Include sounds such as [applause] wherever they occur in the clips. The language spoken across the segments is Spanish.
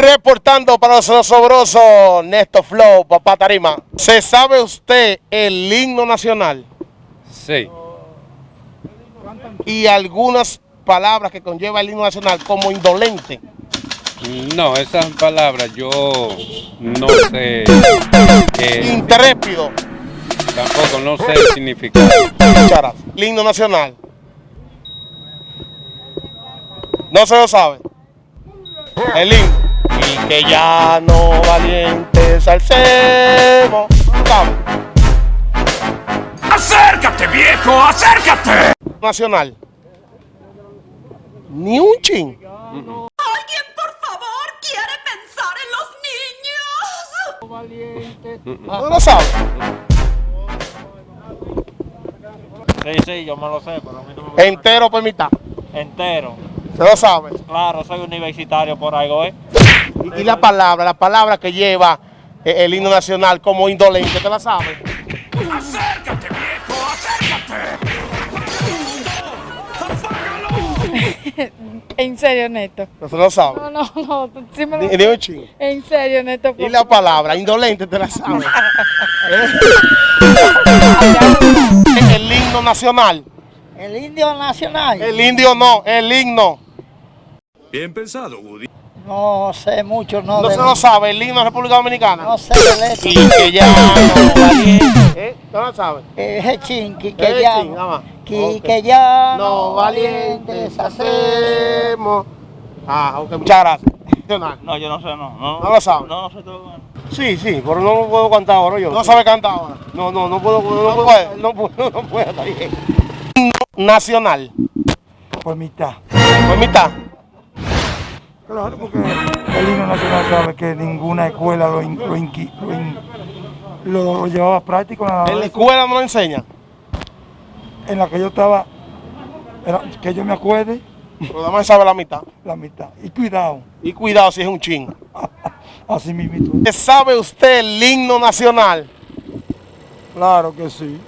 Reportando para los sobrosos, Néstor Flow, Papá Tarima. ¿Se sabe usted el himno nacional? Sí. Y algunas palabras que conlleva el himno nacional como indolente. No, esas palabras yo no sé. eh, Intrépido. tampoco no sé el significado. Cara, el himno nacional. No se lo sabe. El himno. Que ya no valientes alcemos. ¿Sabe? ¡Acércate, viejo! ¡Acércate! Nacional. Ni un chin. ¿Alguien, por favor, quiere pensar en los niños? No lo sabe. Sí, sí, yo me lo sé, pero a mí no me gusta Entero por mitad. entero. Se lo sabe. Claro, soy universitario por algo, ¿eh? Y, y la palabra, la palabra que lleva eh, el himno nacional como indolente, ¿te la sabe? ¡Acércate, viejo! ¡Acércate! En serio, Neto. No se lo sabe. No, no, no. Sí me lo- un chin. En serio, Neto. Y la palabra, indolente, te la sabe. [laughs] ¿Eh? el himno nacional. El indio nacional. El indio no, el himno. Bien pensado, Woody. No sé mucho, no. No se lo sabe, el himno de la República Dominicana. No sé de letra. Y que ya no valiente. ¿Eh? ¿No lo sabe? Eh, Es chinqui que ya. Que, ya No valientes hacemos. Ah, ok, muchas gracias. No, yo no sé, no. No, No lo sabe. No, no sé todo. Sí, sí, pero no lo puedo cantar ahora yo. No sabe cantar ahora. No, no, no puedo, no, puedo, no puedo, no puedo, está bien. Himno Nacional. por mitad. Por mitad. Claro, porque el himno nacional sabe que ninguna escuela lo, in- lo, inqui- lo in- lo- lo llevaba práctico. nada En la escuela no lo enseña. En la que yo estaba, era- que yo me acuerde, Pero nada más sabe la mitad. la mitad. Y cuidado, Y cuidado si es un chin. [laughs] así mismo. ¿Sabe usted el himno nacional? Claro que sí.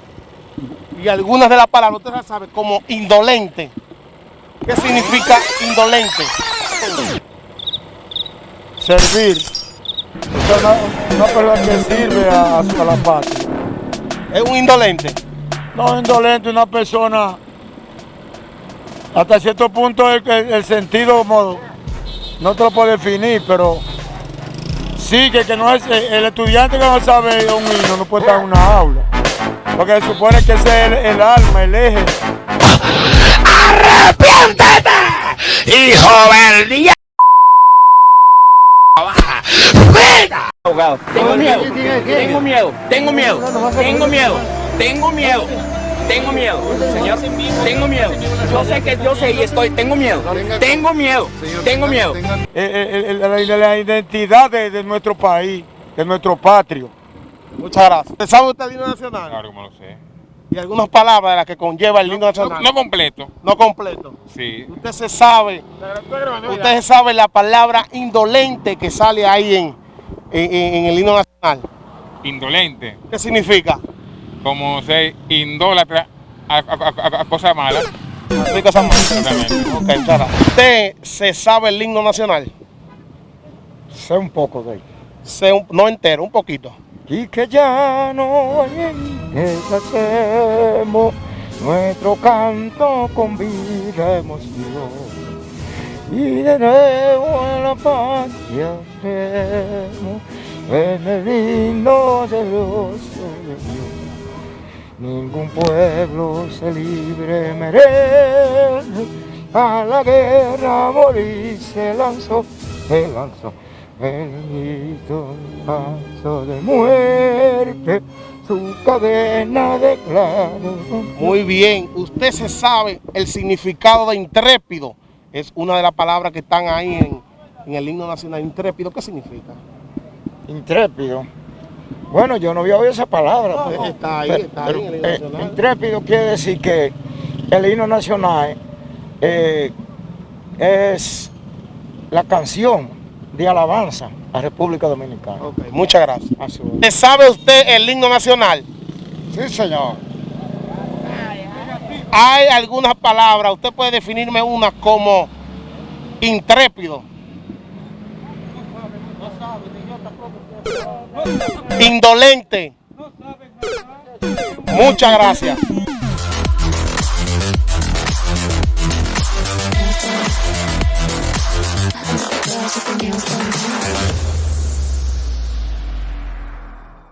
Y algunas de las palabras usted las sabe como indolente. ¿Qué significa indolente? Servir. O sea, una, una persona que sirve a, a su- a la patria. Es un indolente. No indolente, una persona, hasta cierto punto el, el- el sentido modo, no te lo puedo definir, pero sí que, que no es el estudiante que no sabe un himno no puede estar en una aula. Porque se supone que ese es el, el alma, el eje. Tengo miedo, tengo miedo, tengo miedo, tengo miedo, tengo miedo, tengo miedo, señor, tengo miedo. Yo sé que yo sé y estoy, tengo miedo, tengo miedo, tengo miedo. Eh, eh, el- la, identidad de, de nuestro país, de nuestro patrio. Muchas gracias. ¿Sabe usted el himno nacional? Claro, como lo sé. Y algunas palabras de las que conlleva el himno nacional. No completo. No completo. Sí. Usted se sabe, usted se sabe la palabra indolente que sale ahí en, en, en- en el himno nacional. Indolente. ¿Qué significa? Como ser indólatra a, a- a- a cosas malas. Ok. ¿Usted se sabe el himno nacional? Sé un poco de él. Sé un- no entero, un poquito. Y que ya no hacemos nuestro canto con vida emoción. Y de nuevo la patria seremos en el himno de los. Ningún pueblo se libre merece, a la guerra morir se lanzó, se lanzó. Grito, paso de muerte, su cadena de claro. Muy bien. ¿Usted se sabe el significado de intrépido? Es una de las palabras que están ahí en, en el himno nacional. Intrépido, ¿qué significa? Intrépido. Bueno, yo no había oído esa palabra. Está ahí, pero- está ahí en el himno eh, nacional. intrépido quiere decir que el himno nacional eh, es la canción de alabanza a la República Dominicana. Muchas gracias. A su vez. ¿Se ¿Sabe usted el himno nacional? Sí, señor. Hay algunas palabras, usted puede definirme una como intrépido. Indolente. Muchas gracias.